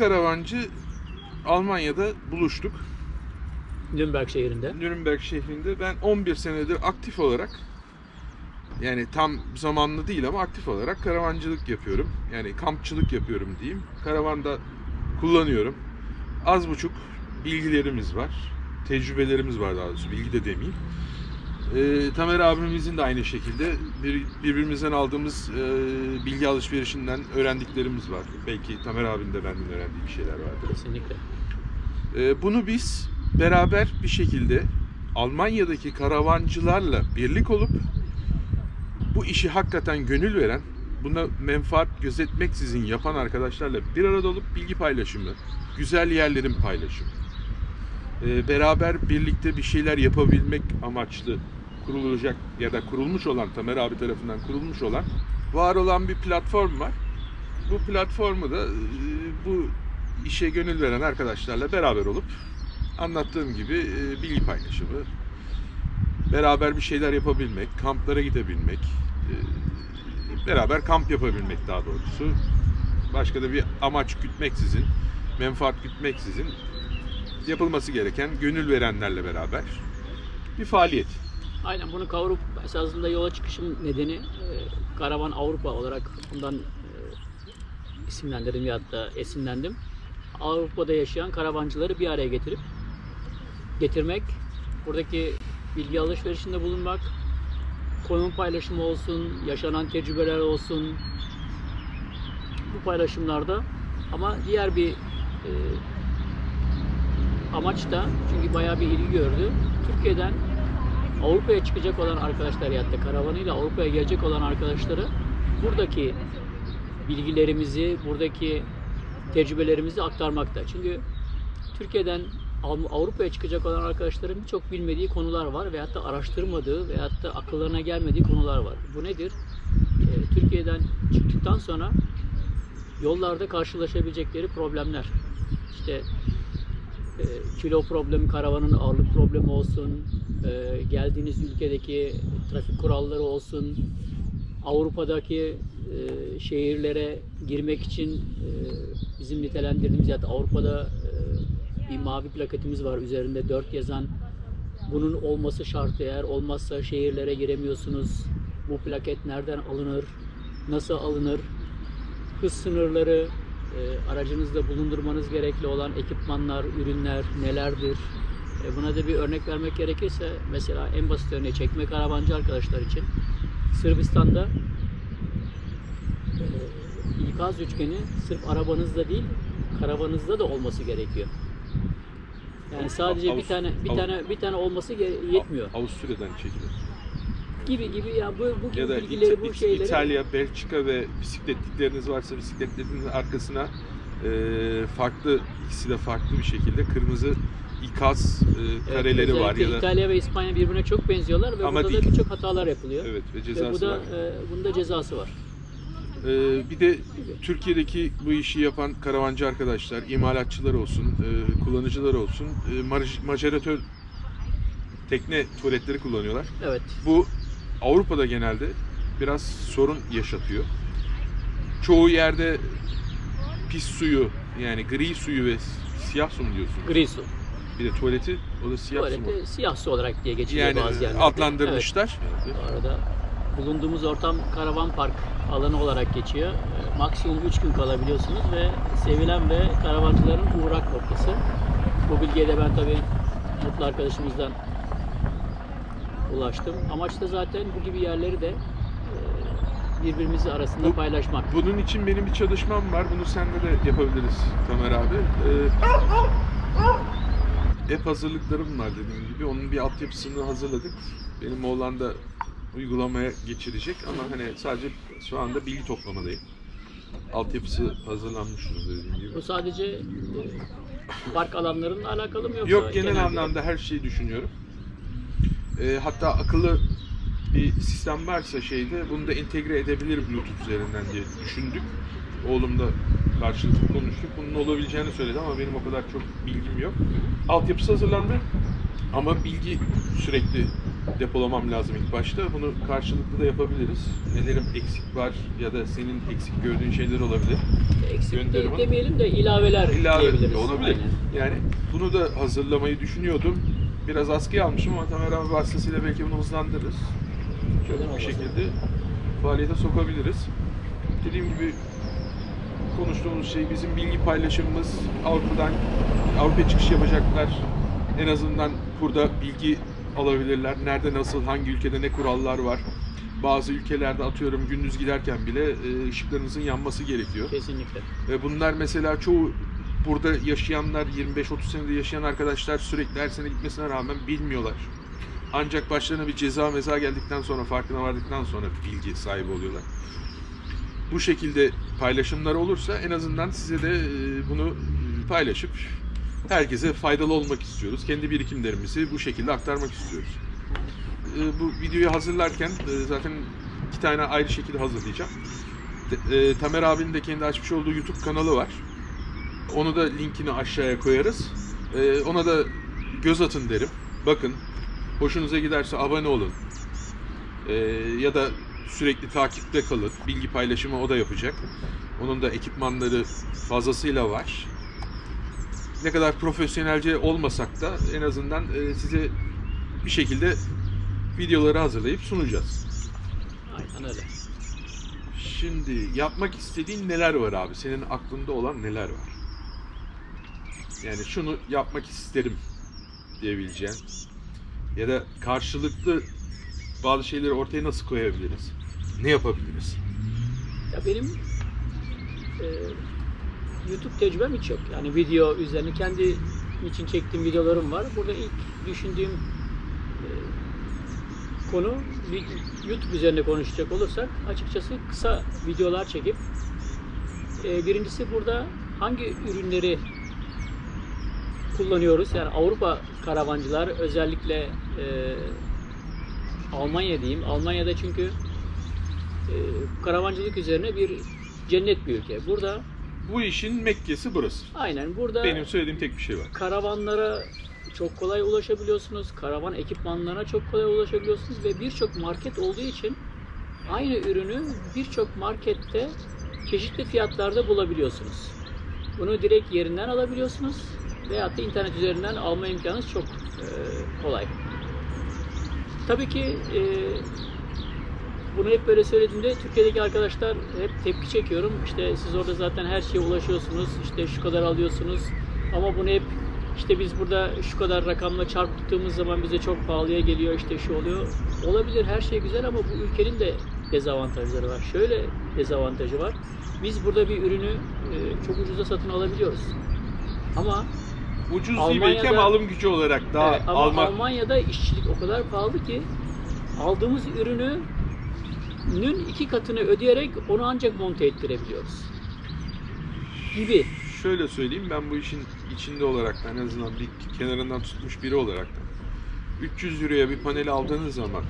karavancı Almanya'da buluştuk. Nürnberg şehrinde. Nürnberg şehrinde ben 11 senedir aktif olarak yani tam zamanlı değil ama aktif olarak karavancılık yapıyorum. Yani kampçılık yapıyorum diyeyim. Karavanda kullanıyorum. Az buçuk bilgilerimiz var. Tecrübelerimiz var daha doğrusu. Bilgi de demeyeyim. Ee, Tamer abimizin de aynı şekilde bir, birbirimizden aldığımız e, bilgi alışverişinden öğrendiklerimiz var. Belki Tamer abinin de benden öğrendiği bir şeyler vardır. Kesinlikle. Ee, bunu biz beraber bir şekilde Almanya'daki karavancılarla birlik olup bu işi hakikaten gönül veren, buna menfaat gözetmeksizin yapan arkadaşlarla bir arada olup bilgi paylaşımı, güzel yerlerin paylaşımı, ee, beraber birlikte bir şeyler yapabilmek amaçlı kurulacak ya da kurulmuş olan Tamer abi tarafından kurulmuş olan var olan bir platform var. Bu platformu da e, bu işe gönül veren arkadaşlarla beraber olup anlattığım gibi e, bilgi paylaşımı, beraber bir şeyler yapabilmek, kamplara gidebilmek, e, beraber kamp yapabilmek daha doğrusu. Başka da bir amaç gütmeksizin, menfaat gütmeksizin yapılması gereken gönül verenlerle beraber bir faaliyet. Aynen bunu kavurup esasında yola çıkışım nedeni e, Karavan Avrupa olarak bundan e, isimlendirdim ya da esinlendim. Avrupa'da yaşayan karavancıları bir araya getirip getirmek, buradaki bilgi alışverişinde bulunmak, konum paylaşımı olsun, yaşanan tecrübeler olsun bu paylaşımlarda ama diğer bir e, amaç da çünkü bayağı bir ilgi gördü. Türkiye'den Avrupa'ya çıkacak olan arkadaşlar ya da karavanıyla Avrupa'ya gelecek olan arkadaşları buradaki bilgilerimizi, buradaki tecrübelerimizi aktarmakta. Çünkü Türkiye'den Av- Avrupa'ya çıkacak olan arkadaşların birçok bilmediği konular var veyahut da araştırmadığı veyahut da akıllarına gelmediği konular var. Bu nedir? Ee, Türkiye'den çıktıktan sonra yollarda karşılaşabilecekleri problemler. İşte kilo problemi, karavanın ağırlık problemi olsun, e, geldiğiniz ülkedeki trafik kuralları olsun, Avrupa'daki e, şehirlere girmek için e, bizim nitelendirdiğimiz ya da Avrupa'da bir mavi plaketimiz var üzerinde 4 yazan bunun olması şart eğer olmazsa şehirlere giremiyorsunuz. Bu plaket nereden alınır? Nasıl alınır? Hız sınırları, e, aracınızda bulundurmanız gerekli olan ekipmanlar, ürünler nelerdir? E, buna da bir örnek vermek gerekirse mesela en basit örneği çekme karavancı arkadaşlar için Sırbistan'da e, ikaz üçgeni sırf arabanızda değil karavanınızda da olması gerekiyor. Yani sadece bir Avust- tane bir tane bir tane olması yetmiyor. Avusturya'dan çekilir. Gibi gibi ya bu bu gibi Ya da bilgileri İta- bu şeyleri İtalya, Belçika ve bisikletlikleriniz varsa bisikletlerinizin arkasına e, farklı ikisi de farklı bir şekilde kırmızı ikaz e, Evet, kareleri var özellikle ya da İtalya ve İspanya birbirine çok benziyorlar ve Ama burada değil. da birçok hatalar yapılıyor. evet ve Ve bu cezası da var. e, bunun da cezası var. Ee, bir de Türkiye'deki bu işi yapan karavancı arkadaşlar, imalatçılar olsun, e, kullanıcılar olsun, e, mar- maceratör tekne tuvaletleri kullanıyorlar. Evet. Bu Avrupa'da genelde biraz sorun yaşatıyor. Çoğu yerde pis suyu yani gri suyu ve siyah su mu diyorsun? Gri su. Bir de tuvaleti o da siyah su mu? Siyah su olarak diye geçiliyor Yani bazı yerlerde. adlandırmışlar. Evet. Bu arada bulunduğumuz ortam karavan park alanı olarak geçiyor. E, Maksimum 3 gün kalabiliyorsunuz ve sevilen ve karavancıların uğrak noktası. Bu bilgiye de ben tabii mutlu arkadaşımızdan ulaştım. Amaç da zaten bu gibi yerleri de e, birbirimizi arasında Bu- paylaşmak. Bunun için benim bir çalışmam var. Bunu sende de yapabiliriz Tamer abi. Ee, app hazırlıklarım var dediğim gibi. Onun bir altyapısını hazırladık. Benim oğlan da uygulamaya geçirecek ama hani sadece şu anda bilgi toplamadayım. Altyapısı hazırlanmış dediğim gibi. Bu sadece e, park alanlarının alakalı mı yoksa Yok genel genel anlamda her şeyi düşünüyorum. Ee, hatta akıllı bir sistem varsa şeyde bunu da entegre edebilir Bluetooth üzerinden diye düşündük. Oğlumla karşılıklı konuştuk. Bunun olabileceğini söyledi ama benim o kadar çok bilgim yok. Altyapısı hazırlandı ama bilgi sürekli depolamam lazım ilk başta. Bunu karşılıklı da yapabiliriz. Nelerim eksik var ya da senin eksik gördüğün şeyler olabilir. Eksik de gönderim demeyelim de ilaveler ilave diyebiliriz. olabilir. Aynen. Yani bunu da hazırlamayı düşünüyordum. Biraz askıya almışım ama Tamer abi vasıtasıyla belki bunu hızlandırırız. Şöyle Neden bir şekilde faaliyete sokabiliriz. Dediğim gibi konuştuğumuz şey bizim bilgi paylaşımımız Avrupa'dan Avrupa çıkış yapacaklar. En azından burada bilgi alabilirler. Nerede nasıl, hangi ülkede ne kurallar var. Bazı ülkelerde atıyorum gündüz giderken bile e, ışıklarınızın yanması gerekiyor. Kesinlikle. Ve bunlar mesela çoğu burada yaşayanlar, 25-30 senede yaşayan arkadaşlar sürekli her sene gitmesine rağmen bilmiyorlar. Ancak başlarına bir ceza meza geldikten sonra, farkına vardıktan sonra bilgi sahibi oluyorlar. Bu şekilde paylaşımlar olursa en azından size de e, bunu paylaşıp herkese faydalı olmak istiyoruz. Kendi birikimlerimizi bu şekilde aktarmak istiyoruz. E, Bu videoyu hazırlarken e, zaten iki tane ayrı şekilde hazırlayacağım. E, Tamer abinin de kendi açmış olduğu YouTube kanalı var. Onu da linkini aşağıya koyarız. E, ona da göz atın derim. Bakın. Hoşunuza giderse abone olun. E, ya da sürekli takipte kalın. Bilgi paylaşımı o da yapacak. Onun da ekipmanları fazlasıyla var. Ne kadar profesyonelce olmasak da en azından e, size bir şekilde videoları hazırlayıp sunacağız. Aynen öyle. Şimdi yapmak istediğin neler var abi? Senin aklında olan neler var? Yani şunu yapmak isterim diyebileceğin ya da karşılıklı bazı şeyleri ortaya nasıl koyabiliriz? Ne yapabiliriz? Ya benim e, YouTube tecrübem hiç yok. Yani video üzerine kendi için çektiğim videolarım var. Burada ilk düşündüğüm e, konu YouTube üzerine konuşacak olursak açıkçası kısa videolar çekip e, birincisi burada hangi ürünleri kullanıyoruz? Yani Avrupa karavancılar özellikle e, Almanya diyeyim. Almanya'da çünkü e, karavancılık üzerine bir cennet bir ülke. Burada Bu işin Mekke'si burası. aynen burada Benim söylediğim tek bir şey var. karavanlara çok kolay ulaşabiliyorsunuz. Karavan ekipmanlarına çok kolay ulaşabiliyorsunuz ve birçok market olduğu için aynı ürünü birçok markette çeşitli fiyatlarda bulabiliyorsunuz. Bunu direkt yerinden alabiliyorsunuz veyahut da internet üzerinden alma imkanınız çok e, kolay. Tabii ki e, bunu hep böyle söylediğimde Türkiye'deki arkadaşlar hep tepki çekiyorum. İşte siz orada zaten her şeye ulaşıyorsunuz. İşte şu kadar alıyorsunuz. Ama bunu hep işte biz burada şu kadar rakamla çarptığımız zaman bize çok pahalıya geliyor. işte şu oluyor. Olabilir her şey güzel ama bu ülkenin de dezavantajları var. Şöyle dezavantajı var. Biz burada bir ürünü e, çok ucuza satın alabiliyoruz. Ama Ucuz değil Almanya'da- belki ama alım gücü olarak daha Evet, ama almak Almanya'da işçilik o kadar pahalı ki aldığımız ürünün iki katını ödeyerek onu ancak monte ettirebiliyoruz. Gibi. şöyle söyleyeyim ben bu işin içinde olarak en azından bir kenarından tutmuş biri olarak da 300 euroya bir panel aldığınız zaman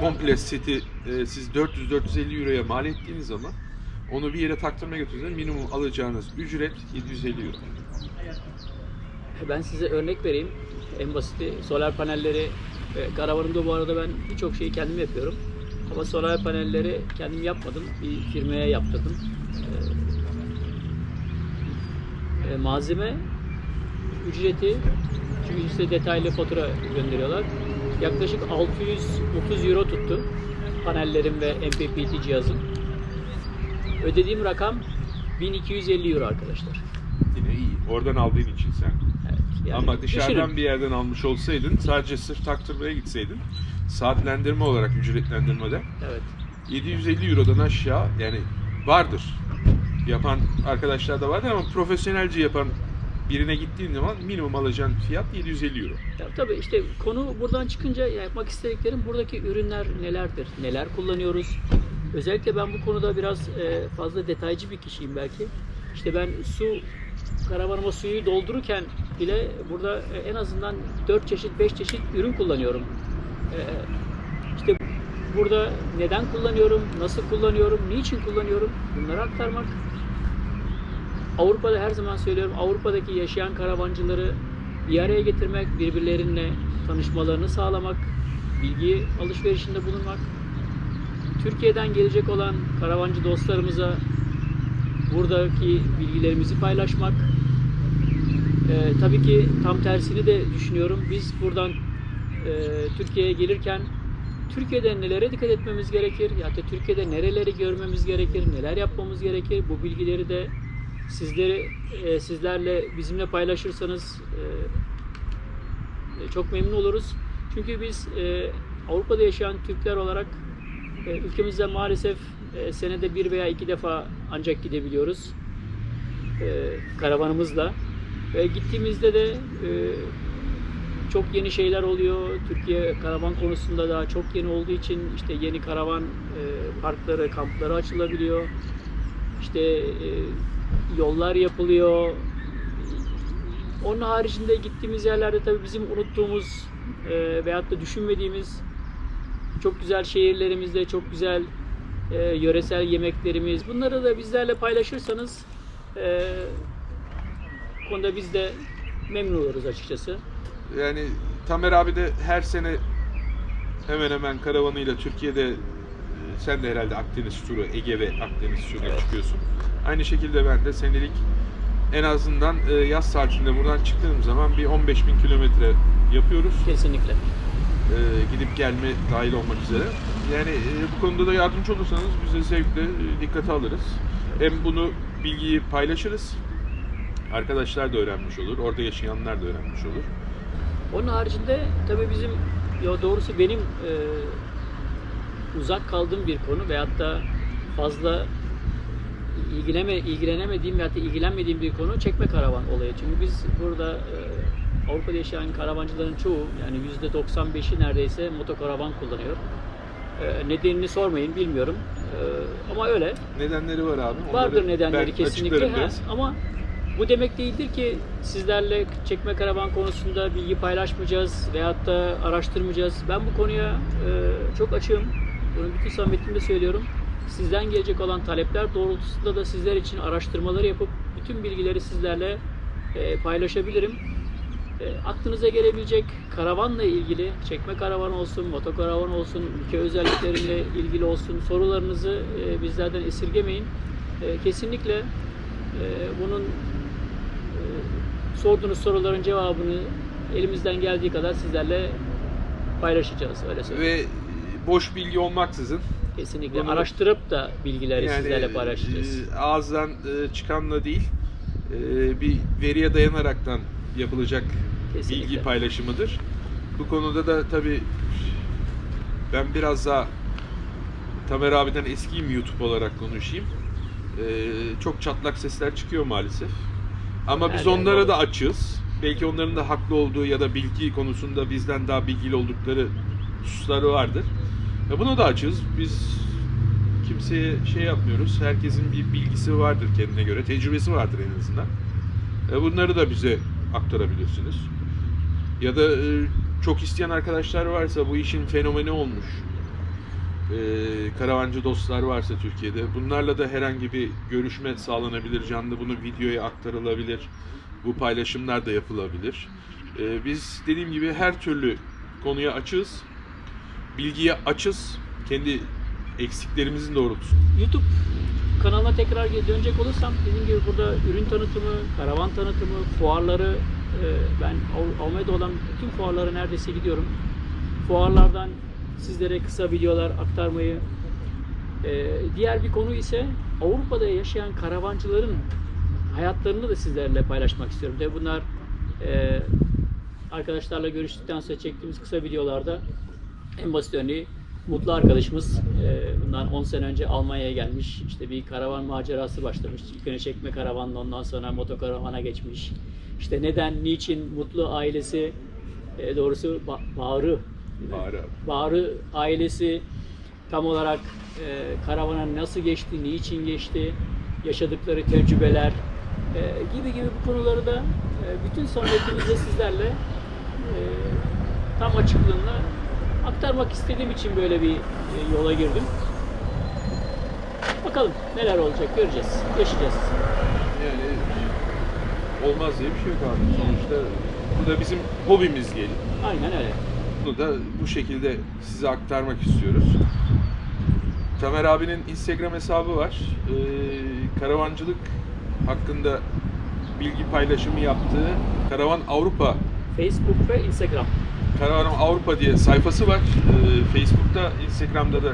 komple seti e, siz 400-450 euroya mal ettiğiniz zaman onu bir yere taktırmaya götürdüğünüzde minimum alacağınız ücret 750 euro. Ben size örnek vereyim. En basiti solar panelleri e, karavanımda bu arada ben birçok şeyi kendim yapıyorum. Ama solar panelleri kendim yapmadım. Bir firmaya yaptırdım. E, e, malzeme ücreti çünkü size detaylı fatura gönderiyorlar. Yaklaşık 630 euro tuttu panellerim ve MPPT cihazım. Ödediğim rakam 1250 euro arkadaşlar. Yine iyi. Oradan aldığın için sen. Yani Ama dışarıdan düşünün. bir yerden almış olsaydın sadece sırf taktırmaya gitseydin saatlendirme olarak ücretlendirmede Evet. 750 Euro'dan aşağı yani vardır. Yapan arkadaşlar da vardır ama profesyonelce yapan birine gittiğin zaman minimum alacağın fiyat 750 Euro. Ya, tabii işte konu buradan çıkınca yapmak istediklerim buradaki ürünler nelerdir, neler kullanıyoruz. Özellikle ben bu konuda biraz e, fazla detaycı bir kişiyim belki. İşte ben su karavanıma suyu doldururken bile burada e, en azından 4 çeşit 5 çeşit ürün kullanıyorum. E, işte burada neden kullanıyorum, nasıl kullanıyorum, niçin kullanıyorum bunları aktarmak. Avrupa'da her zaman söylüyorum Avrupa'daki yaşayan karavancıları bir araya getirmek, birbirlerinle tanışmalarını sağlamak, bilgi alışverişinde bulunmak. Türkiye'den gelecek olan karavancı dostlarımıza buradaki bilgilerimizi paylaşmak. Ee, tabii ki tam tersini de düşünüyorum. Biz buradan e, Türkiye'ye gelirken Türkiye'de nelere dikkat etmemiz gerekir? Ya da Türkiye'de nereleri görmemiz gerekir? Neler yapmamız gerekir? Bu bilgileri de sizleri e, sizlerle bizimle paylaşırsanız e, çok memnun oluruz. Çünkü biz e, Avrupa'da yaşayan Türkler olarak e, ülkemizde maalesef e, senede bir veya iki defa ancak gidebiliyoruz e, karavanımızla. Ve gittiğimizde de e, çok yeni şeyler oluyor. Türkiye karavan konusunda da çok yeni olduğu için işte yeni karavan e, parkları, kampları açılabiliyor. İşte e, yollar yapılıyor. Onun haricinde gittiğimiz yerlerde tabii bizim unuttuğumuz e, veyahut da düşünmediğimiz çok güzel şehirlerimizde çok güzel e, yöresel yemeklerimiz. Bunları da bizlerle paylaşırsanız e, bu konuda biz de memnun oluruz açıkçası. Yani Tamer abi de her sene hemen hemen karavanıyla Türkiye'de e, sen de herhalde Akdeniz turu, Ege ve Akdeniz turuna Evet. çıkıyorsun. Aynı şekilde ben de senelik en azından e, yaz tatilinde buradan çıktığım zaman bir 15 bin kilometre yapıyoruz. Kesinlikle. E, gidip gelme dahil olmak üzere. Yani e, bu konuda da yardımcı olursanız biz de zevkle e, dikkate alırız. Hem bunu bilgiyi paylaşırız. Arkadaşlar da öğrenmiş olur. Orada yaşayanlar da öğrenmiş olur. Onun haricinde tabii bizim ya doğrusu benim e, uzak kaldığım bir konu veyahut da fazla ilgileme, ilgilenemediğim veyahut da ilgilenmediğim bir konu çekme karavan olayı. Çünkü biz burada e, Avrupa'da yaşayan karavancıların çoğu yani %95'i neredeyse motokaravan kullanıyor. E, nedenini sormayın bilmiyorum. E, ama öyle. Nedenleri var abi. Vardır nedenleri kesinlikle. Ha, ama bu demek değildir ki sizlerle çekme karavan konusunda bilgi paylaşmayacağız veyahut da araştırmayacağız. Ben bu konuya e, çok açığım. Bunu bütün samimiyetimle söylüyorum. Sizden gelecek olan talepler doğrultusunda da sizler için araştırmaları yapıp bütün bilgileri sizlerle e, paylaşabilirim. E, aklınıza gelebilecek karavanla ilgili, çekme karavan olsun, motokaravan olsun, ülke özellikleriyle ilgili olsun sorularınızı e, bizlerden esirgemeyin. E, kesinlikle e, bunun sorduğunuz soruların cevabını elimizden geldiği kadar sizlerle paylaşacağız. Öyle söyleyeyim. Ve boş bilgi olmaksızın Kesinlikle bunu- araştırıp da bilgileri yani sizlerle paylaşacağız. e, ağızdan e, çıkanla değil e, bir veriye dayanaraktan yapılacak Kesinlikle. bilgi paylaşımıdır. Bu konuda da tabi ben biraz daha Tamer abiden eskiyim YouTube olarak konuşayım. Çok çatlak sesler çıkıyor maalesef. Ama biz onlara da açığız. Belki onların da haklı olduğu ya da bilgi konusunda bizden daha bilgili oldukları hususları vardır. Ya buna da açığız. Biz kimseye şey yapmıyoruz. Herkesin bir bilgisi vardır kendine göre. Tecrübesi vardır en azından. E, bunları da bize aktarabilirsiniz. Ya da e, çok isteyen arkadaşlar varsa bu işin fenomeni olmuş. E, karavancı dostlar varsa Türkiye'de bunlarla da herhangi bir görüşme sağlanabilir. Canlı bunu videoya aktarılabilir. Bu paylaşımlar da yapılabilir. E, biz dediğim gibi her türlü konuya açığız. Bilgiye açız. Kendi eksiklerimizin doğrultusunda. YouTube kanalına tekrar dönecek olursam dediğim gibi burada ürün tanıtımı, karavan tanıtımı, fuarları e, ben Almanya'da olan bütün fuarlara neredeyse gidiyorum. Fuarlardan sizlere kısa videolar aktarmayı e, diğer bir konu ise Avrupa'da yaşayan karavancıların hayatlarını da sizlerle paylaşmak istiyorum. De bunlar e, arkadaşlarla görüştükten sonra çektiğimiz kısa videolarda en basit örneği Mutlu arkadaşımız e, bundan 10 sene önce Almanya'ya gelmiş. İşte bir karavan macerası başlamış. İlk önce çekme karavanla ondan sonra motokaravana geçmiş. İşte neden, niçin Mutlu ailesi e, doğrusu Ba- Bağrı Bağrı ailesi tam olarak e, karavana nasıl geçti, niçin geçti, yaşadıkları tecrübeler e, gibi gibi bu konuları da e, bütün samimiyetimizle sizlerle e, tam açıklığında aktarmak istediğim için böyle bir e, yola girdim. Bakalım neler olacak göreceğiz, yaşayacağız. Yani olmaz diye bir şey yok abi. Sonuçta bu da bizim hobimiz diyelim. Aynen öyle. Bunu da bu şekilde size aktarmak istiyoruz. Tamer abinin Instagram hesabı var. Ee, karavancılık hakkında bilgi paylaşımı yaptığı Karavan Avrupa Facebook ve Instagram. Karavan Avrupa diye sayfası var. Ee, Facebook'ta, Instagram'da da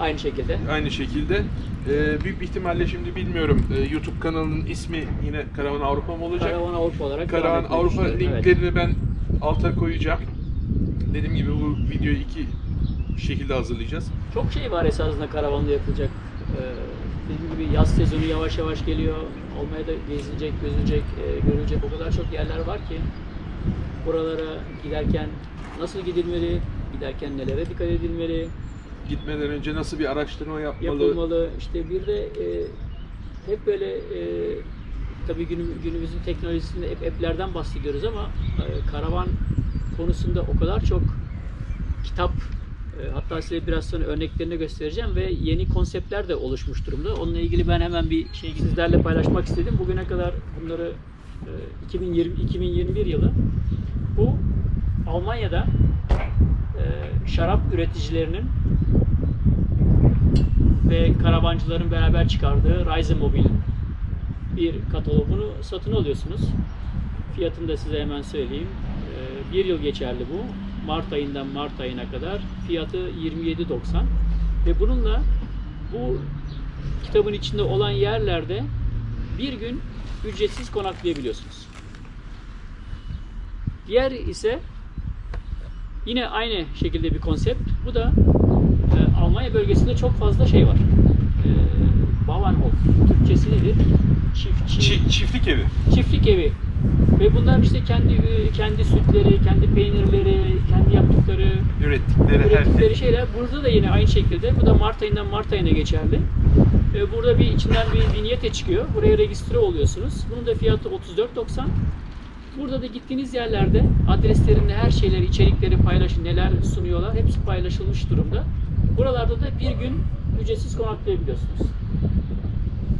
Aynı şekilde. aynı şekilde. Ee, büyük ihtimalle şimdi bilmiyorum ee, YouTube kanalının ismi yine Karavan Avrupa mı olacak? Karavan Avrupa olarak Karavan Avrupa düşünüyorum. Evet. linklerini ben alta koyacağım. Dediğim gibi bu videoyu iki şekilde hazırlayacağız. Çok şey var esasında karavanla yapılacak. Ee, dediğim gibi yaz sezonu yavaş yavaş geliyor. Olmaya da gezilecek, gözülecek, e, görülecek o kadar çok yerler var ki buralara giderken nasıl gidilmeli, giderken nelere dikkat edilmeli, Gitmeden önce nasıl bir araştırma yapmalı? yapılmalı. İşte bir de e, hep böyle e, tabii günüm, günümüzün teknolojisinde hep app'lerden bahsediyoruz ama e, karavan konusunda o kadar çok kitap e, hatta size biraz sonra örneklerini göstereceğim ve yeni konseptler de oluşmuş durumda. Onunla ilgili ben hemen bir şey sizlerle paylaşmak istedim. Bugüne kadar bunları e, 2020 2021 yılı bu Almanya'da e, şarap üreticilerinin ve karavancıların beraber çıkardığı Reisemobil bir katalogunu satın alıyorsunuz. Fiyatını da size hemen söyleyeyim. Ee, Bir yıl geçerli bu. Mart ayından Mart ayına kadar. Fiyatı 27.90 ve bununla bu kitabın içinde olan yerlerde bir gün ücretsiz konaklayabiliyorsunuz. Diğer ise yine aynı şekilde bir konsept. Bu da e, Almanya bölgesinde çok fazla şey var. E, Bauernhof. Türkçesi nedir? Çiftçi, Çi- çiftlik evi. çiftlik evi. Ve bunlar işte kendi e, kendi sütleri, kendi peynirleri, kendi yaptıkları, Ürettikleri her şey. ürettikleri şeyler. Burada da yine aynı şekilde. Bu da Mart ayından Mart ayına geçerli. E, Burada bir içinden bir vinyete çıkıyor. Buraya registre oluyorsunuz. Bunun da fiyatı 34.90. Burada da gittiğiniz yerlerde adreslerinde her şeyleri, içerikleri paylaşın, neler sunuyorlar hepsi paylaşılmış durumda. Buralarda da bir gün ücretsiz konaklayabiliyorsunuz.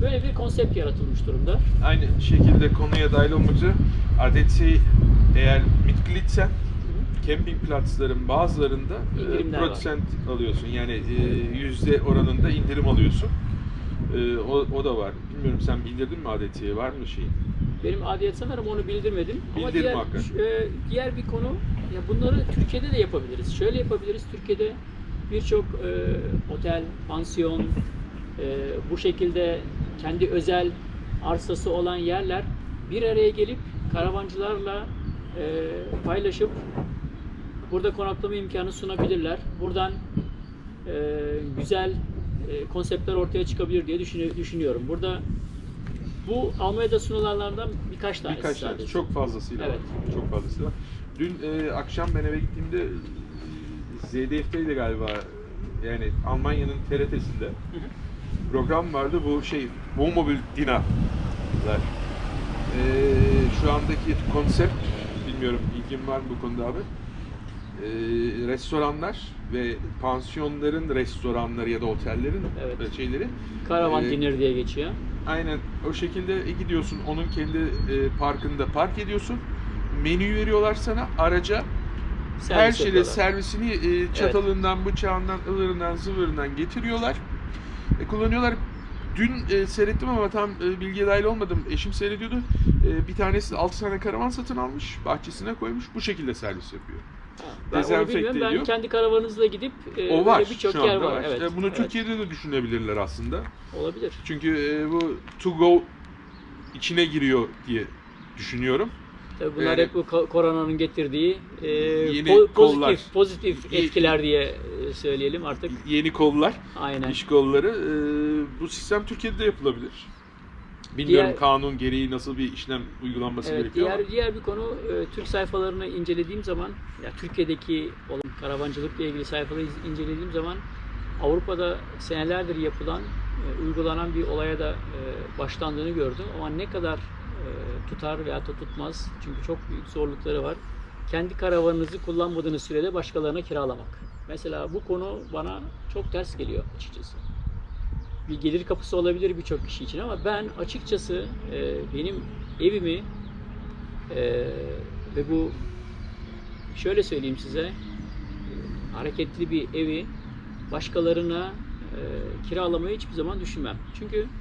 Böyle bir konsept yaratılmış durumda. Aynı şekilde konuya dahil olmak üzere adeti eğer Mitgliedsen campingplatzların bazılarında e, İndirimler var. prosent alıyorsun. Yani e, yüzde oranında indirim alıyorsun. E, o, o da var. Bilmiyorum sen bildirdin mi adetiye? Var mı şeyin? Benim adiyet sanırım onu bildirmedim. Ama Bildir diğer, e, diğer bir konu, ya bunları Türkiye'de de yapabiliriz. Şöyle yapabiliriz, Türkiye'de birçok e, otel, pansiyon, e, bu şekilde kendi özel arsası olan yerler bir araya gelip karavancılarla e, paylaşıp burada konaklama imkanı sunabilirler. Buradan e, güzel e, konseptler ortaya çıkabilir diye düşünü- düşünüyorum. Burada bu Almanya'da sunulanlardan birkaç tanesi Birkaç tane. sadece. Çok fazlasıyla Evet. var. Çok fazlasıyla var. Dün e, akşam ben eve gittiğimde ZDF'teydi galiba. Yani Almanya'nın TRT'sinde program vardı. Bu şey Wohnmobil Dinner'lar. E, şu andaki konsept bilmiyorum ilgin var mı bu konuda abi? E, restoranlar ve pansiyonların restoranları ya da otellerin Evet. e, şeyleri Karavan e, dinner diye geçiyor. Aynen o şekilde e, gidiyorsun onun kendi e, parkında park ediyorsun. Menüyü veriyorlar sana araca Servis her şeyle yapıyorlar. servisini e, çatalından, bıçağından, ılırından, zıvırından getiriyorlar. E, kullanıyorlar. Dün e, seyrettim ama tam e, bilgiye dahil olmadım. Eşim seyrediyordu. E, bir tanesi 6 tane karavan satın almış, bahçesine koymuş. Bu şekilde servis yapıyor. Ben onu bilmiyorum. Ben ediyor. kendi karavanınızla gidip e, O var. birçok yer anda var. Evet. E, bunu evet. Türkiye'de de düşünebilirler aslında. olabilir. Çünkü e, bu to go içine giriyor diye düşünüyorum. Tabii bunlar hep bu ko- koronanın getirdiği e, Yeni po- kollar. pozitif pozitif Ye- etkiler diye e, söyleyelim artık. Yeni kollar, Aynen. iş kolları. e, bu sistem Türkiye'de de yapılabilir. Bilmiyorum Diğer- kanun gereği nasıl bir işlem uygulanması Evet, gerekiyor diğer ama. diğer bir konu e, Türk sayfalarını incelediğim zaman ya Türkiye'deki olan karavancılıkla ilgili sayfaları incelediğim zaman Avrupa'da senelerdir yapılan e, uygulanan bir olaya da e, başlandığını gördüm ama ne kadar tutar veya da tutmaz çünkü çok büyük zorlukları var. Kendi karavanınızı kullanmadığınız sürede başkalarına kiralamak. Mesela bu konu bana çok ters geliyor açıkçası bir gelir kapısı olabilir birçok kişi için ama ben açıkçası e, benim evimi e, ve bu şöyle söyleyeyim size e, hareketli bir evi başkalarına e, kiralamayı hiçbir zaman düşünmem. Çünkü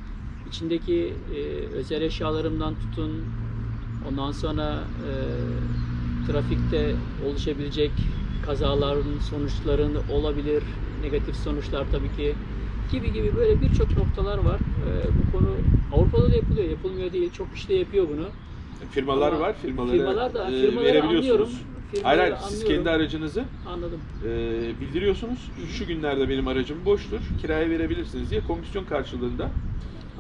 içindeki e, özel eşyalarımdan tutun, ondan sonra e, trafikte oluşabilecek kazaların sonuçların olabilir, negatif sonuçlar tabii ki gibi gibi böyle birçok noktalar var. E, bu konu Avrupa'da da yapılıyor, yapılmıyor değil. Çok kişi de yapıyor bunu. Firmalar Ama var, firmalara firmalar da- e, firmaları verebiliyorsunuz. anlıyorum. Hayır Firmaları hayır siz anlıyorum. kendi aracınızı Anladım. e, bildiriyorsunuz. Şu günlerde benim aracım boştur, kiraya verebilirsiniz diye komisyon karşılığında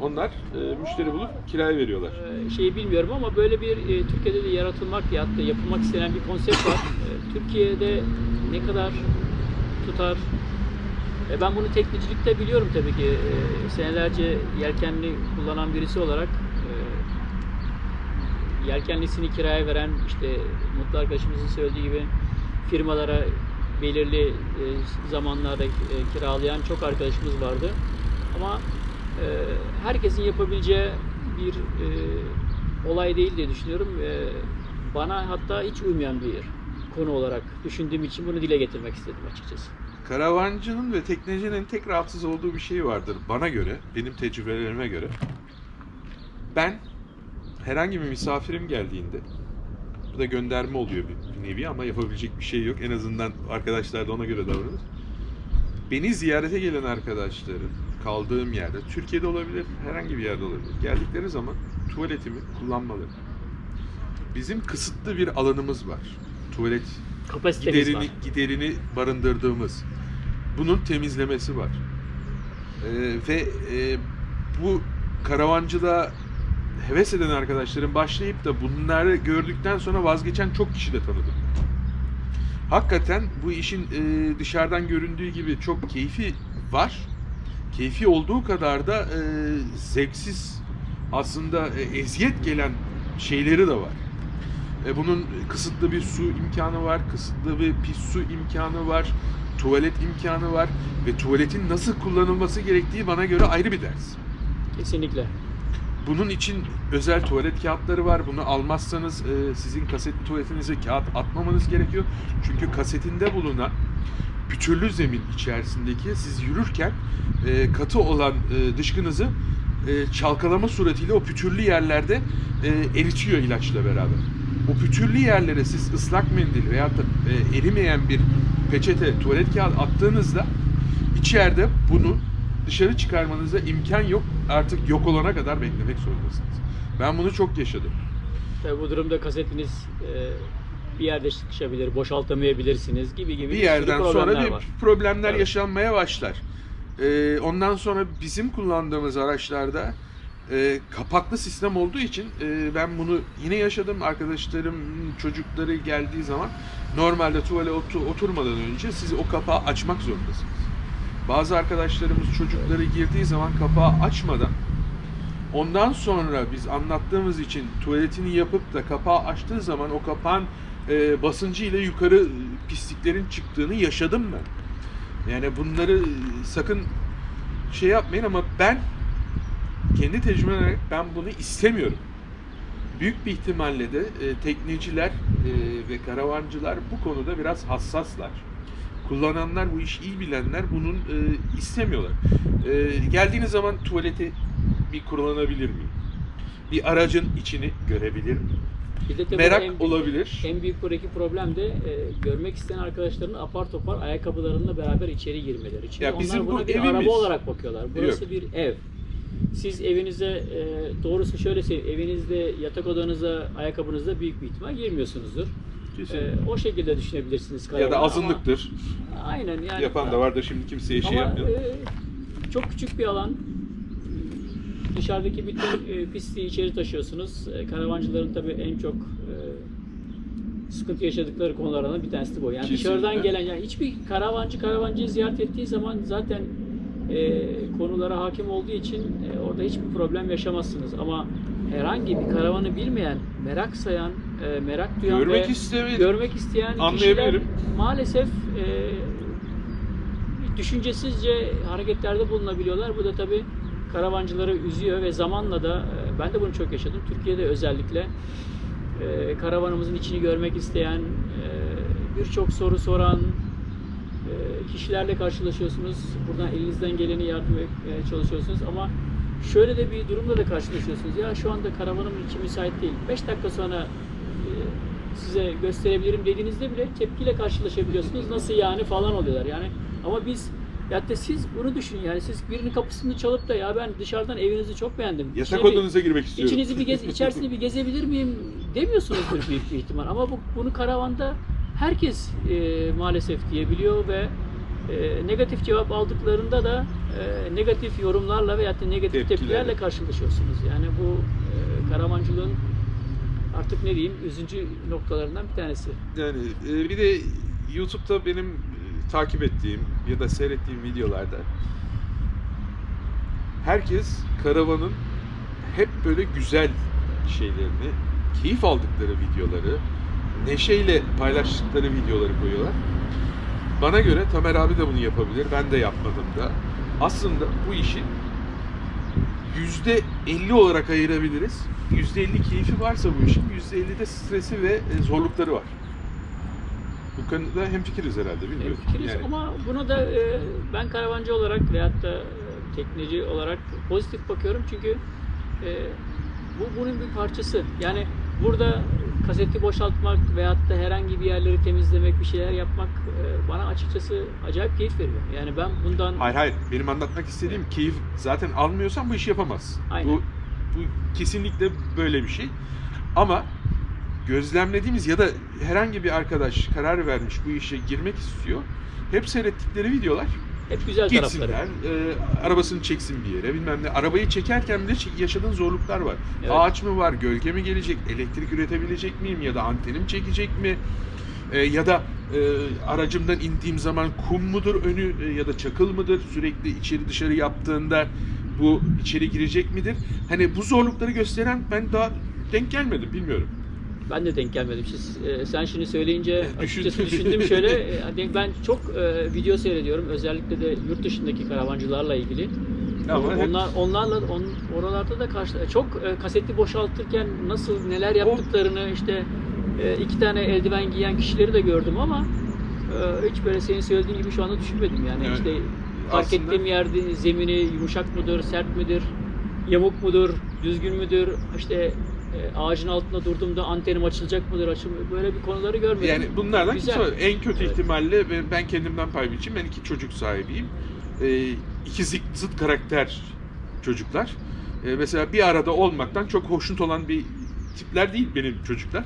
onlar e, müşteri bulup kiraya veriyorlar. Ee, şeyi bilmiyorum ama böyle bir e, Türkiye'de de yaratılmak ya da yapılmak istenen bir konsept var. Ee, Türkiye'de ne kadar tutar? E, ben bunu teknicilikte biliyorum tabii ki. E, senelerce yelkenli kullanan birisi olarak e, yelkenlisini kiraya veren işte Mutlu arkadaşımızın söylediği gibi firmalara belirli e, zamanlarda e, kiralayan çok arkadaşımız vardı. Ama e, herkesin yapabileceği bir e, olay değil diye düşünüyorum. E, bana hatta hiç uymayan bir konu olarak düşündüğüm için bunu dile getirmek istedim açıkçası. Karavancının ve teknecinin tek rahatsız olduğu bir şey vardır bana göre, benim tecrübelerime göre. Ben herhangi bir misafirim geldiğinde, bu da gönderme oluyor bir, bir nevi ama yapabilecek bir şey yok. En azından arkadaşlar da ona göre davranır. Beni ziyarete gelen arkadaşların kaldığım yerde, Türkiye'de olabilir, herhangi bir yerde olabilir. Geldikleri zaman tuvaletimi kullanmaları. Bizim kısıtlı bir alanımız var. Tuvalet Kapasitemiz giderini, var. giderini barındırdığımız. Bunun temizlemesi var. Ee, ve e, bu karavancılığa heves eden arkadaşların başlayıp da bunları gördükten sonra vazgeçen çok kişi de tanıdım. Hakikaten bu işin e, dışarıdan göründüğü gibi çok keyfi var. Keyfi olduğu kadar da e, zevksiz aslında e, eziyet gelen şeyleri de var. E, bunun kısıtlı bir su imkanı var, kısıtlı bir pis su imkanı var, tuvalet imkanı var ve tuvaletin nasıl kullanılması gerektiği bana göre ayrı bir ders. Kesinlikle. Bunun için özel tuvalet kağıtları var. Bunu almazsanız e, sizin kasetli tuvaletinize kağıt atmamanız gerekiyor. Çünkü kasetinde bulunan pütürlü zemin içerisindeki siz yürürken e, katı olan e, dışkınızı e, çalkalama suretiyle o pütürlü yerlerde e, eritiyor ilaçla beraber. O pütürlü yerlere siz ıslak mendil veya da e, erimeyen bir peçete, tuvalet kağıdı attığınızda içeride bunu dışarı çıkarmanıza imkan yok. Artık yok olana kadar beklemek zorundasınız. Ben bunu çok yaşadım. Tabii bu durumda kasetiniz e, bir yerde sıkışabilir, boşaltamayabilirsiniz gibi gibi Bir yerden sonra problemler bir var. problemler Evet. yaşanmaya başlar. Ee, ondan sonra bizim kullandığımız araçlarda e, kapaklı sistem olduğu için e, ben bunu yine yaşadım. Arkadaşlarım çocukları geldiği zaman normalde tuvale otu- oturmadan önce siz o kapağı açmak zorundasınız. Bazı arkadaşlarımız çocukları girdiği zaman kapağı açmadan ondan sonra biz anlattığımız için tuvaletini yapıp da kapağı açtığı zaman o kapağın e, basıncı ile yukarı e, pisliklerin çıktığını yaşadım ben. Yani bunları e, sakın şey yapmayın ama ben kendi tecrübem olarak ben bunu istemiyorum. Büyük bir ihtimalle de e, tekneciler e, ve karavancılar bu konuda biraz hassaslar. Kullananlar, bu işi iyi bilenler bunun e, istemiyorlar. E, geldiğiniz zaman tuvaleti bir kullanabilir miyim? Bir aracın içini görebilir miyim? Bir de tabii Merak en, olabilir. En büyük buradaki problem de e, görmek isteyen arkadaşların apar topar ayakkabılarıyla beraber içeri girmeleri. Çünkü Ya onlar bizim bu buna bir evimiz. araba olarak bakıyorlar. Burası Yok. bir ev. Siz evinize e, doğrusu şöyle söyleyeyim. Evinizde yatak odanıza ayakkabınızla büyük bir ihtimal girmiyorsunuzdur. E, o şekilde düşünebilirsiniz. ya da ama- azınlıktır. Aynen yani. Yapan da vardır şimdi kimseye şey Ama yapmıyor. e, çok küçük bir alan. Dışarıdaki bütün e, pisliği içeri taşıyorsunuz. E, karavancıların tabii en çok e, sıkıntı yaşadıkları konulardan bir tanesi de bu. Yani Kesinlikle. dışarıdan gelen, yani hiçbir karavancı karavancıyı ziyaret ettiği zaman zaten e, konulara hakim olduğu için e, orada hiçbir problem yaşamazsınız. Ama herhangi bir karavanı bilmeyen, merak sayan, e, merak duyan Görmek ve istemedim. görmek isteyen kişiler maalesef e, düşüncesizce hareketlerde bulunabiliyorlar. Bu da tabii karavancıları üzüyor ve zamanla da e, ben de bunu çok yaşadım. Türkiye'de özellikle e, karavanımızın içini görmek isteyen, e, birçok soru soran kişi kişilerle karşılaşıyorsunuz. Buradan elinizden geleni yardım çalışıyorsunuz ama şöyle de bir durumla da karşılaşıyorsunuz. Ya şu anda karavanım için müsait değil. 5 dakika sonra size gösterebilirim dediğinizde bile tepkiyle karşılaşabiliyorsunuz. Nasıl yani falan oluyorlar. Yani ama biz ya da siz bunu düşünün yani siz birinin kapısını çalıp da ya ben dışarıdan evinizi çok beğendim. Yatak İçine bir- odanıza girmek istiyorum. İçinizi bir gez, içerisini bir gezebilir miyim demiyorsunuzdur büyük bir ihtimal. Ama bu, bunu karavanda herkes e, maalesef diyebiliyor ve e, negatif cevap aldıklarında da e, negatif yorumlarla veya da negatif Tepkilerle. tepkilerle karşılaşıyorsunuz. Yani bu e, karavancılığın artık ne diyeyim üzüncü noktalarından bir tanesi. Yani e, bir de YouTube'da benim takip ettiğim ya da seyrettiğim videolarda herkes karavanın hep böyle güzel şeylerini, keyif aldıkları videoları, neşeyle paylaştıkları videoları koyuyorlar. Bana göre Tamer abi de bunu yapabilir. Ben de yapmadım da. Aslında bu işi yüzde 50 olarak ayırabiliriz. %50 keyfi varsa bu işin %50 de stresi ve e, zorlukları var. Bu konuda hemfikiriz herhalde bilmiyorum. Fikiriz Yani ama buna da e, ben karavancı olarak veyahut da e, tekneci olarak pozitif bakıyorum çünkü e, bu bunun bir parçası. Yani burada kaseti boşaltmak veyahut da herhangi bir yerleri temizlemek, bir şeyler yapmak e, bana açıkçası acayip keyif veriyor. Yani ben bundan Hayır hayır. Benim anlatmak istediğim keyif zaten almıyorsan bu işi yapamazsın. Aynen. Bu, bu kesinlikle böyle bir şey. Ama gözlemlediğimiz ya da herhangi bir arkadaş karar vermiş bu işe girmek istiyor. Hep seyrettikleri videolar hep güzel gitsinler, tarafları. e, arabasını çeksin bir yere bilmem ne. Arabayı çekerken bile yaşadığın zorluklar var. Evet. Ağaç mı var, gölge mi gelecek, elektrik üretebilecek miyim ya da antenim çekecek mi? E, ya da e, aracımdan indiğim zaman kum mudur önü e, ya da çakıl mıdır? Sürekli içeri dışarı yaptığında bu içeri girecek midir? Hani bu zorlukları gösteren ben daha denk gelmedim bilmiyorum. Ben de denk gelmedim. Siz, e, sen şimdi söyleyince açıkçası düşündüm şöyle. e, ben çok e, video seyrediyorum. Özellikle de yurt dışındaki karavancılarla ilgili. Ama hep- Onlar onlarla on, oralarda da karşı çok e, kaseti boşaltırken nasıl neler yaptıklarını işte e, iki tane eldiven giyen kişileri de gördüm ama e, hiç böyle senin söylediğin gibi şu anda düşünmedim yani Evet. işte fark Aslında- ettiğim yerde zemini yumuşak mıdır, sert midir, yamuk mudur, düzgün müdür, işte e, ağacın altında durduğumda antenim açılacak mıdır, açılmıyor böyle bir konuları görmedim. Yani bunlardan Güzel. kimse. En kötü Evet. ihtimalle ben- kendimden pay biçeyim. Ben iki çocuk sahibiyim. Ee, iki zıt, karakter çocuklar. Ee, mesela bir arada olmaktan çok hoşnut olan bir tipler değil benim çocuklar.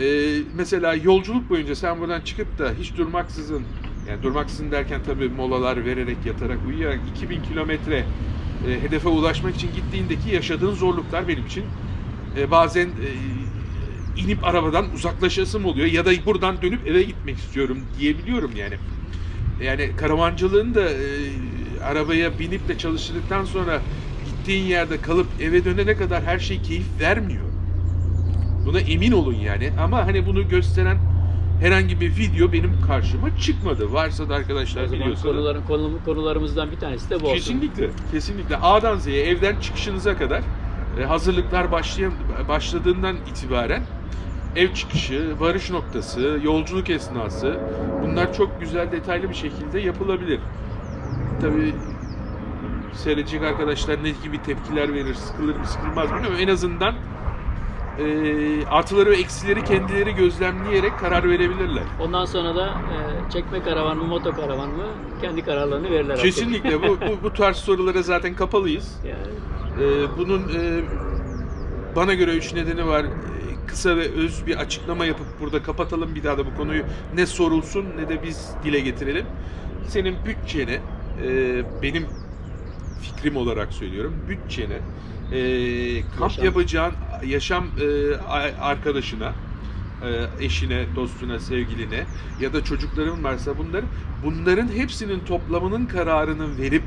Ee, mesela yolculuk boyunca sen buradan çıkıp da hiç durmaksızın yani durmaksızın derken tabii molalar vererek yatarak uyuyarak 2000 kilometre e, hedefe ulaşmak için gittiğindeki yaşadığın zorluklar benim için e, bazen e, inip arabadan uzaklaşasım oluyor ya da buradan dönüp eve gitmek istiyorum diyebiliyorum yani. Yani karavancılığın da e, arabaya binip de çalıştırdıktan sonra gittiğin yerde kalıp eve dönene kadar her şey keyif vermiyor. Buna emin olun yani. Ama hani bunu gösteren herhangi bir video benim karşıma çıkmadı. Varsa da arkadaşlar biliyorsa. da- konuların, konu, konularımızdan bir tanesi de bu olsun. Kesinlikle, kesinlikle. A'dan Z'ye, evden çıkışınıza kadar e, hazırlıklar başlayan, başladığından itibaren ev çıkışı, varış noktası, yolculuk esnası bunlar çok güzel detaylı bir şekilde yapılabilir. Tabii seyredecek arkadaşlar ne gibi tepkiler verir, sıkılır mı sıkılmaz mı bilmiyorum. En azından e, artıları ve eksileri kendileri gözlemleyerek karar verebilirler. Ondan sonra da e, çekme karavan mı, moto karavan mı kendi kararlarını verirler. Kesinlikle bu, bu, bu tarz sorulara zaten kapalıyız. Yani, Ee, bunun e, bana göre üç nedeni var. Kısa ve öz bir açıklama yapıp burada kapatalım. Bir daha da bu konuyu ne sorulsun ne de biz dile getirelim. Senin bütçene, e, benim fikrim olarak söylüyorum, bütçene, e, kamp Yaşam. yapacağın yaşam e, arkadaşına, e, eşine, dostuna, sevgiline ya da çocukların varsa bunların bunların hepsinin toplamının kararını verip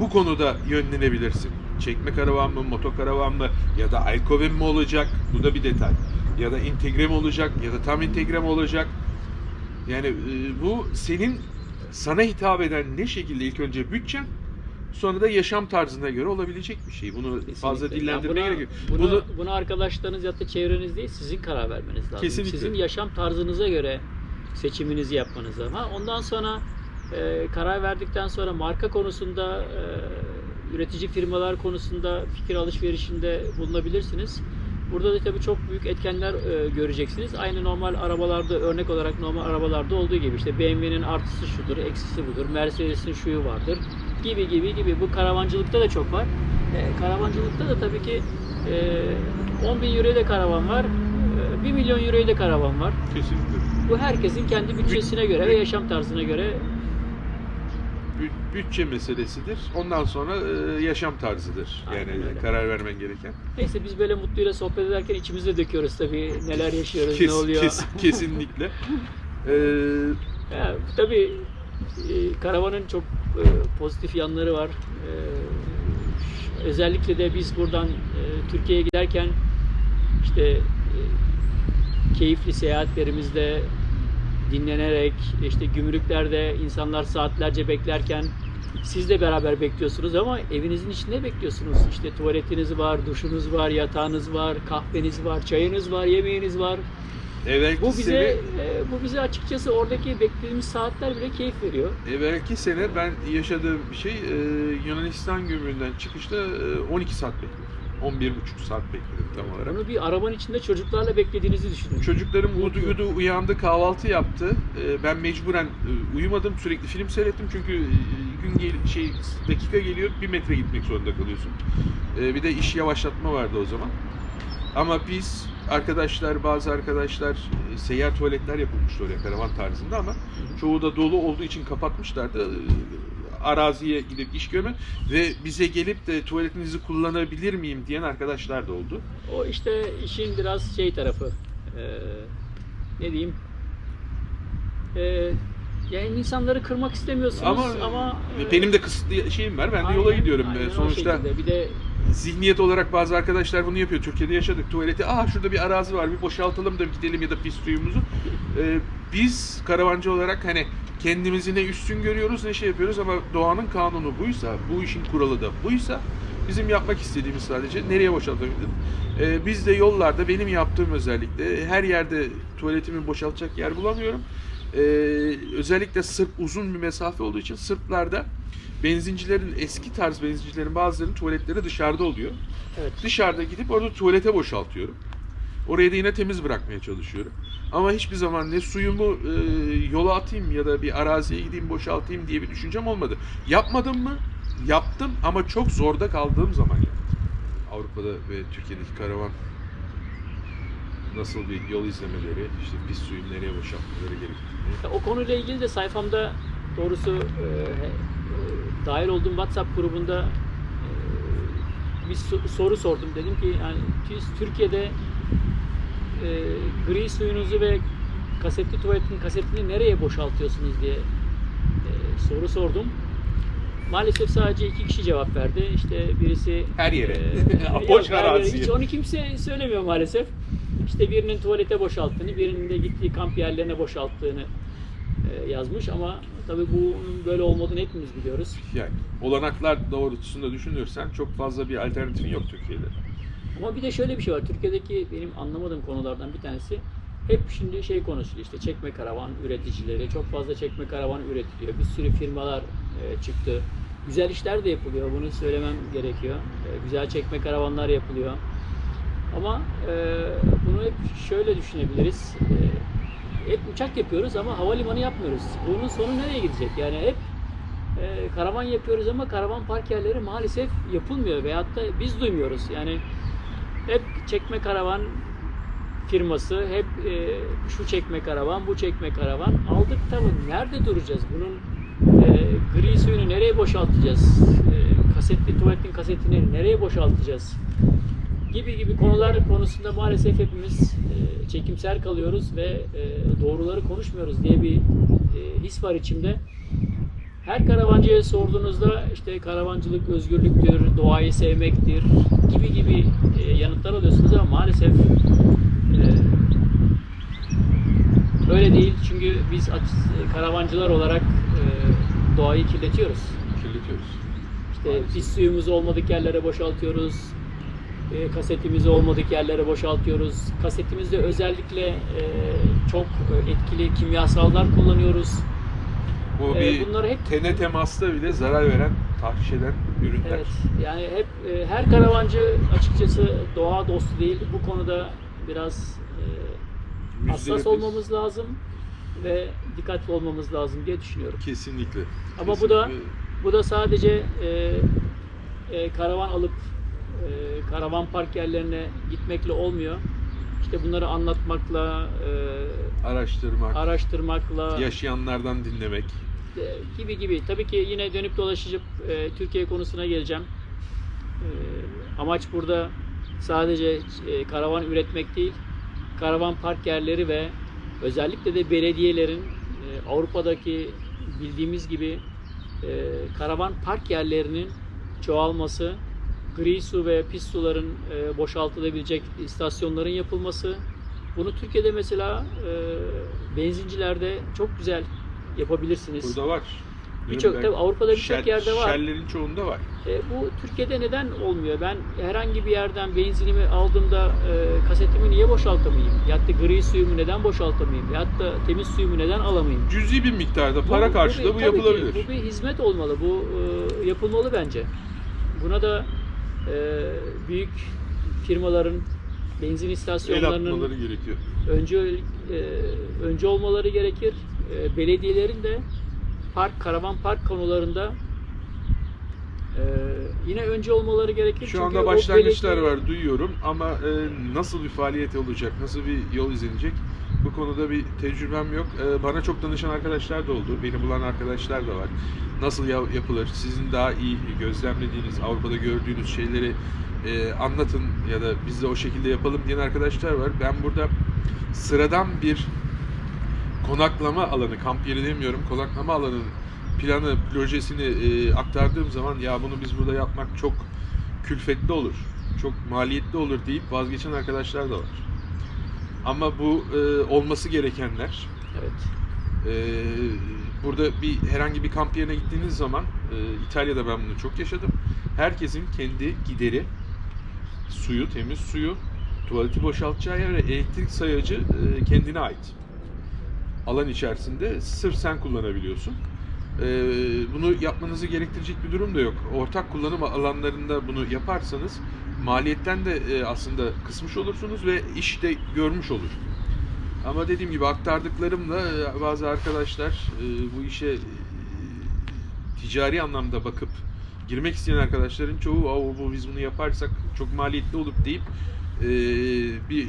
bu konuda yönlenebilirsin. Çekme karavan mı, motokaravan mı ya da alkoven mi olacak? Bu da bir detay. Ya da entegre mi olacak ya da tam entegre mi olacak? Yani e, bu senin sana hitap eden ne şekilde ilk önce bütçen sonra da yaşam tarzına göre olabilecek bir şey. Bunu fazla kesinlikle. dillendirmeye Yani gerek yok. buna, Bunu buna, buna arkadaşlarınız ya da çevreniz değil, sizin karar vermeniz lazım. Kesinlikle. Sizin yaşam tarzınıza göre seçiminizi yapmanız lazım. Ha, ondan sonra e, karar verdikten sonra marka konusunda e, üretici firmalar konusunda fikir alışverişinde bulunabilirsiniz. Burada da tabii çok büyük etkenler e, göreceksiniz. Aynı normal arabalarda örnek olarak normal arabalarda olduğu gibi işte BMW'nin artısı şudur, eksisi budur, Mercedes'in şuyu vardır gibi gibi gibi. Bu karavancılıkta da çok var. E, karavancılıkta da tabii ki e, 10 bin euroya da karavan var, e, 1 milyon euroya da karavan var. Kesinlikle. Bu herkesin kendi bütçesine göre ve yaşam tarzına göre bütçe meselesidir. Ondan sonra e, yaşam tarzıdır. Yani Aynen öyle. karar vermen gereken. Neyse biz böyle mutluyla sohbet ederken içimizde döküyoruz tabii neler yaşıyoruz, Kes- ne oluyor. kes- kesinlikle. Ee, Ya, tabii e, karavanın çok e, pozitif yanları var. E, özellikle de biz buradan e, Türkiye'ye giderken işte e, keyifli seyahatlerimizde dinlenerek işte gümrüklerde insanlar saatlerce beklerken siz de beraber bekliyorsunuz ama evinizin içinde bekliyorsunuz. İşte tuvaletiniz var, duşunuz var, yatağınız var, kahveniz var, çayınız var, yemeğiniz var. evvelki Bu bize sene, e, bu bize açıkçası oradaki beklediğimiz saatler bile keyif veriyor. evvelki sene ben yaşadığım bir şey e, Yunanistan gömüğünden çıkışta e, 12 saat bekledim. 11,5 saat bekledim tam olarak. Bunu bir arabanın içinde çocuklarla beklediğinizi düşünün. Çocuklarım uyudu uyudu uyandı kahvaltı yaptı. Ee, Ben mecburen e, uyumadım sürekli film seyrettim çünkü e, gün gel şey dakika geliyor bir metre gitmek zorunda kalıyorsun. Ee, Bir de iş yavaşlatma vardı o zaman. Ama biz arkadaşlar bazı arkadaşlar e, seyyar tuvaletler yapılmıştı oraya karavan tarzında ama çoğu da dolu olduğu için kapatmışlardı. Ee, Araziye gidip iş görme ve bize gelip de tuvaletinizi kullanabilir miyim diyen arkadaşlar da oldu. O işte işin biraz şey tarafı. e, ne diyeyim? E, yani insanları kırmak istemiyorsunuz Ama, ama, e, benim de kısıtlı şeyim var. Ben de yola aynen- gidiyorum. aynen Ee, o Sonuçta bir de zihniyet olarak bazı arkadaşlar bunu yapıyor. Türkiye'de yaşadık. Tuvaleti, aa şurada bir arazi var bir boşaltalım da gidelim ya da pis suyumuzu. Ee, biz karavancı olarak hani kendimizi ne üstün görüyoruz ne şey yapıyoruz ama doğanın kanunu buysa, bu işin kuralı da buysa bizim yapmak istediğimiz sadece nereye boşaltabiliriz? Ee, biz de yollarda benim yaptığım özellikle her yerde tuvaletimi boşaltacak yer bulamıyorum. Ee, özellikle Sırp uzun bir mesafe olduğu için Sırplarda benzincilerin eski tarz benzincilerin bazılarının tuvaletleri dışarıda oluyor. evet. Dışarıda gidip orada tuvalete boşaltıyorum. Orayı da yine temiz bırakmaya çalışıyorum. Ama hiçbir zaman ne suyumu e, yola atayım ya da bir araziye gideyim boşaltayım diye bir düşüncem olmadı. Yapmadım mı? Yaptım ama çok zorda kaldığım zaman yaptım. Avrupa'da ve Türkiye'deki karavan nasıl bir yol izlemeleri, işte pis suyun nereye boşaltmaları gerektiğini. O konuyla ilgili de sayfamda doğrusu e, e, dahil olduğum WhatsApp grubunda e, bir so- soru sordum. Dedim ki yani siz Türkiye'de e, gri suyunuzu ve kasetli tuvaletin kasetini nereye boşaltıyorsunuz diye e, soru sordum. Maalesef sadece iki kişi cevap verdi. İşte birisi Her yere. e, Boş araziye. Hiç onu kimse söylemiyor maalesef. İşte birinin tuvalete boşalttığını, birinin de gittiği kamp yerlerine boşalttığını e, yazmış ama tabii bunun böyle olmadığını hepimiz biliyoruz. Yani olanaklar doğrultusunda düşünürsen çok fazla bir alternatifin yok Türkiye'de. Ama bir de şöyle bir şey var. Türkiye'deki benim anlamadığım konulardan bir tanesi hep şimdi şey konuşuluyor işte çekme karavan üreticileri. Çok fazla çekme karavan üretiliyor. Bir sürü firmalar e, çıktı. Güzel işler de yapılıyor. Bunu söylemem gerekiyor. E, güzel çekme karavanlar yapılıyor. Ama e, bunu hep şöyle düşünebiliriz. E, hep uçak yapıyoruz ama havalimanı yapmıyoruz. Bunun sonu nereye gidecek? Yani hep e, karavan yapıyoruz ama karavan park yerleri maalesef yapılmıyor veyahut da biz duymuyoruz. Yani hep çekme karavan firması, hep e, şu çekme karavan, bu çekme karavan. Aldık tamam. Nerede duracağız? Bunun e, gri suyunu nereye boşaltacağız? E, kasetli tuvaletin kasetini nereye boşaltacağız? Gibi gibi konular konusunda maalesef hepimiz e, çekimser kalıyoruz ve e, doğruları konuşmuyoruz diye bir e, his var içimde. Her karavancıya sorduğunuzda işte karavancılık özgürlüktür, doğayı sevmektir gibi gibi e, yanıtlar alıyorsunuz ama maalesef e, öyle değil. Çünkü biz aç- karavancılar olarak e, doğayı kirletiyoruz. Kirletiyoruz. İşte pis suyumuzu olmadık yerlere boşaltıyoruz. E, kasetimizi olmadık yerlere boşaltıyoruz. Kasetimizde özellikle e, çok e, etkili kimyasallar kullanıyoruz. Bu Ee, bir bunları hep tene temasta bile zarar veren, tahriş eden ürünler. Evet, yani hep e, her karavancı açıkçası doğa dostu değil. Bu konuda biraz e, hassas olmamız lazım ve dikkatli olmamız lazım diye düşünüyorum. Kesinlikle. Ama bu da- Kesinlikle. Bu da sadece e, e, karavan alıp e, karavan park yerlerine gitmekle olmuyor. İşte bunları anlatmakla, e, araştırmak, araştırmakla yaşayanlardan dinlemek. e, gibi gibi. Tabii ki yine dönüp dolaşıp e, Türkiye konusuna geleceğim. E, amaç burada sadece e, karavan üretmek değil, karavan park yerleri ve özellikle de belediyelerin e, Avrupa'daki bildiğimiz gibi e, karavan park yerlerinin çoğalması, gri su ve pis suların e, boşaltılabilecek istasyonların yapılması. Bunu Türkiye'de mesela e, benzincilerde çok güzel yapabilirsiniz. Burada var. Birçok tabii Avrupa'da birçok yerde var. Shell'lerin çoğunda var. E, bu Türkiye'de neden olmuyor? Ben herhangi bir yerden benzinimi aldığımda e, kasetimi niye boşaltamayayım? Ya da gri suyumu neden boşaltamayayım? Ya da temiz suyumu neden alamayayım? Cüzi bir miktarda para karşılığı bir- bu, tabii ki yapılabilir. bu bir hizmet olmalı. Bu e, yapılmalı bence. Buna da büyük firmaların benzin istasyonlarının gerekiyor. önce e, önce olmaları gerekir. E, belediyelerin de park, karavan park konularında e, yine önce olmaları gerekir. Şu anda başlangıçlar belediye- var duyuyorum ama e, nasıl bir faaliyet olacak, nasıl bir yol izlenecek bu konuda bir tecrübem yok. E, bana çok danışan arkadaşlar da oldu, beni bulan arkadaşlar da var. Nasıl ya- yapılır, sizin daha iyi gözlemlediğiniz, Avrupa'da gördüğünüz şeyleri e, anlatın ya da biz de o şekilde yapalım diyen arkadaşlar var. Ben burada sıradan bir konaklama alanı, kamp yeri demiyorum, konaklama alanının planı, projesini e, aktardığım zaman ya bunu biz burada yapmak çok külfetli olur, çok maliyetli olur deyip vazgeçen arkadaşlar da var. Ama bu e, olması gerekenler. Evet. E, burada bir herhangi bir kamp yerine gittiğiniz zaman, e, İtalya'da ben bunu çok yaşadım. Herkesin kendi gideri, suyu, temiz suyu, tuvaleti boşaltacağı yer ve elektrik sayacı e, kendine ait. Alan içerisinde sırf sen kullanabiliyorsun. E, bunu yapmanızı gerektirecek bir durum da yok. Ortak kullanım alanlarında bunu yaparsanız maliyetten de e, aslında kısmış olursunuz ve iş de görmüş olur. Ama dediğim gibi aktardıklarımla e, bazı arkadaşlar e, bu işe ticari anlamda bakıp girmek isteyen arkadaşların çoğu "Aa, bu biz bunu yaparsak çok maliyetli olup deyip bir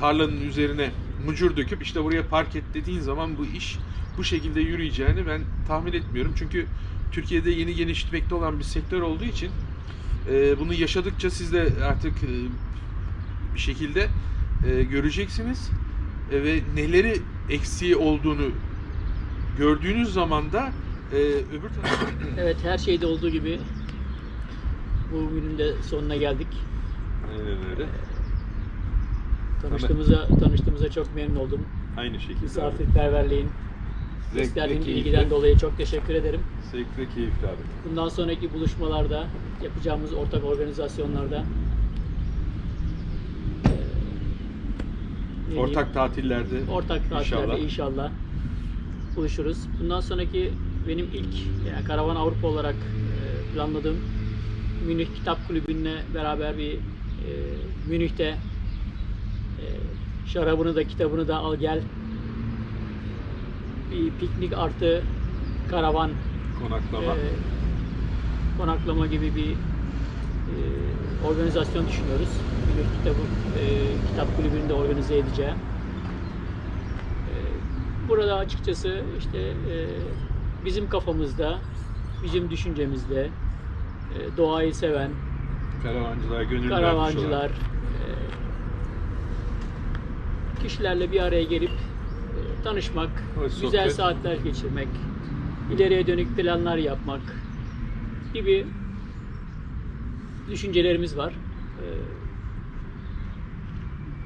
tarlanın üzerine mucur döküp işte buraya park et dediğin zaman bu iş bu şekilde yürüyeceğini ben tahmin etmiyorum. Çünkü Türkiye'de yeni gelişmekte olan bir sektör olduğu için bunu yaşadıkça siz de artık e, bir şekilde e, göreceksiniz E, ve neleri eksiği olduğunu gördüğünüz zaman da öbür tarafa Evet her şeyde olduğu gibi bu günün de sonuna geldik. Aynen öyle. Tanıştığımıza tanıştığımıza çok memnun oldum. Aynı şekilde. Misafirperverliğin, gösterdiğin ilgiden dolayı çok teşekkür ederim. Zevkli, keyifli abi. Bundan sonraki buluşmalarda, yapacağımız ortak organizasyonlarda eee, ne Ortak tatillerde ortak tatillerde inşallah. inşallah. buluşuruz. Bundan sonraki benim ilk yani Karavan Avrupa olarak eee, planladığım Münih Kitap Kulübü'nle beraber bir eee, Münih'te eee, şarabını da kitabını da al gel bir piknik artı karavan konaklama. e, konaklama gibi bir e, organizasyon düşünüyoruz. Bir kitabı, e, kitap kulübünü de organize edeceğim. E, burada açıkçası işte e, bizim kafamızda, bizim düşüncemizde e, doğayı seven, Karavancılar, gönül vermiş olan. karavancılar, e, kişilerle bir araya gelip tanışmak, Hoş güzel sohbet. saatler geçirmek, ileriye dönük planlar yapmak gibi düşüncelerimiz var. E,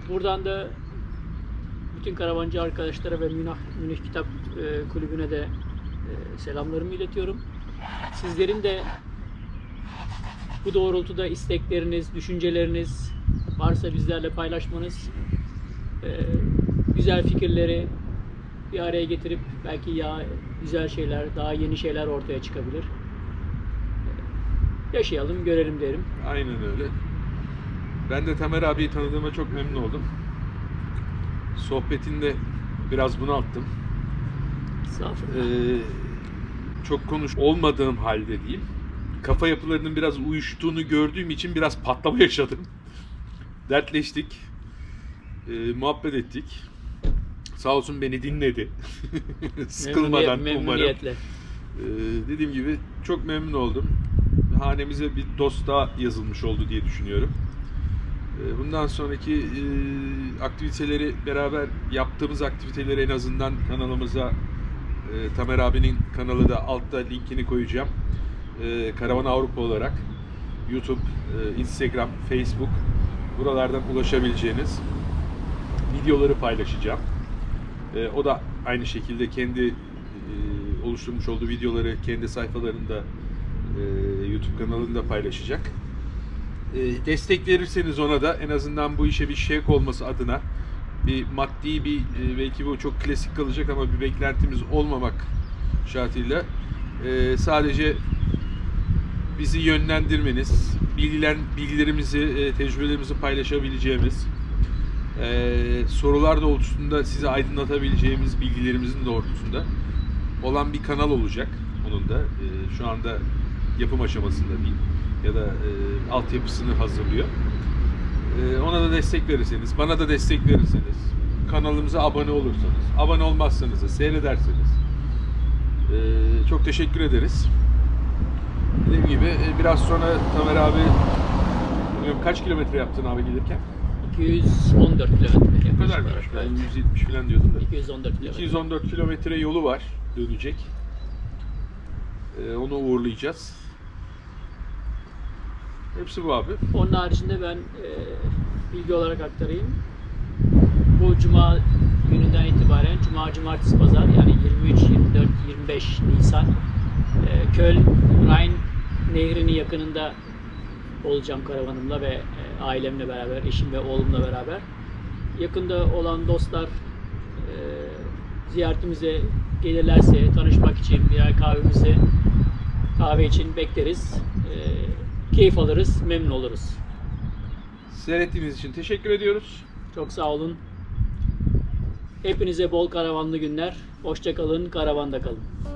Buradan da bütün karavancı arkadaşlara ve Münih, Münih Kitap e, Kulübü'ne de e, selamlarımı iletiyorum. Sizlerin de bu doğrultuda istekleriniz, düşünceleriniz varsa bizlerle paylaşmanız, e, güzel fikirleri bir araya getirip belki ya güzel şeyler, daha yeni şeyler ortaya çıkabilir. Yaşayalım, görelim derim. Aynen öyle. Ben de Tamer abiyi tanıdığıma çok memnun oldum. Sohbetinde biraz bunalttım. Estağfurullah. Ee, çok konuş olmadığım halde diyeyim. Kafa yapılarının biraz uyuştuğunu gördüğüm için biraz patlama yaşadım. Dertleştik. Ee, muhabbet ettik. Sağ olsun beni dinledi. Sıkılmadan Memnuniyet- umarım. memnuniyetle. Ee, dediğim gibi çok memnun oldum. Hanemize bir dost daha yazılmış oldu diye düşünüyorum. Ee, bundan sonraki e, aktiviteleri beraber yaptığımız aktiviteleri en azından kanalımıza e, Tamer abinin kanalı da altta linkini koyacağım. E, Karavan Avrupa olarak YouTube, e, Instagram, Facebook buralardan ulaşabileceğiniz videoları paylaşacağım. E, o da aynı şekilde kendi e, oluşturmuş olduğu videoları kendi sayfalarında e, YouTube kanalında paylaşacak. E, destek verirseniz ona da en azından bu işe bir şevk olması adına bir maddi bir e, belki bu çok klasik kalacak ama bir beklentimiz olmamak şartıyla e, sadece bizi yönlendirmeniz, bilgiler, bilgilerimizi, e, tecrübelerimizi paylaşabileceğimiz, e, sorular doğrultusunda sizi aydınlatabileceğimiz bilgilerimizin doğrultusunda olan bir kanal olacak. Onun da e, şu anda yapım aşamasında diyeyim ya da e, altyapısını hazırlıyor. E, ona da destek verirseniz, bana da destek verirseniz, kanalımıza abone olursanız, abone olmazsanız da seyrederseniz e, çok teşekkür ederiz. Dediğim gibi e, biraz sonra Tamer abi bilmiyorum kaç kilometre yaptın abi gelirken? 214 kilometre. Ne kadarmış? olarak. Ben Evet. 170 falan diyordum da. 214 kilometre. 214 kilometre yolu var dönecek. Ee, onu uğurlayacağız. Hepsi bu abi. Onun haricinde ben e, bilgi olarak aktarayım. Bu cuma gününden itibaren cuma, cumartesi, pazar yani 23, 24, 25 Nisan e, Köln Rhein Nehri'nin yakınında olacağım karavanımla ve e, ailemle beraber, eşim ve oğlumla beraber. Yakında olan dostlar e, ziyaretimize gelirlerse tanışmak için birer kahvemizi kahve için bekleriz. E, keyif alırız, memnun oluruz. Seyrettiğiniz için teşekkür ediyoruz. Çok sağ olun. Hepinize bol karavanlı günler. Hoşça kalın, karavanda kalın.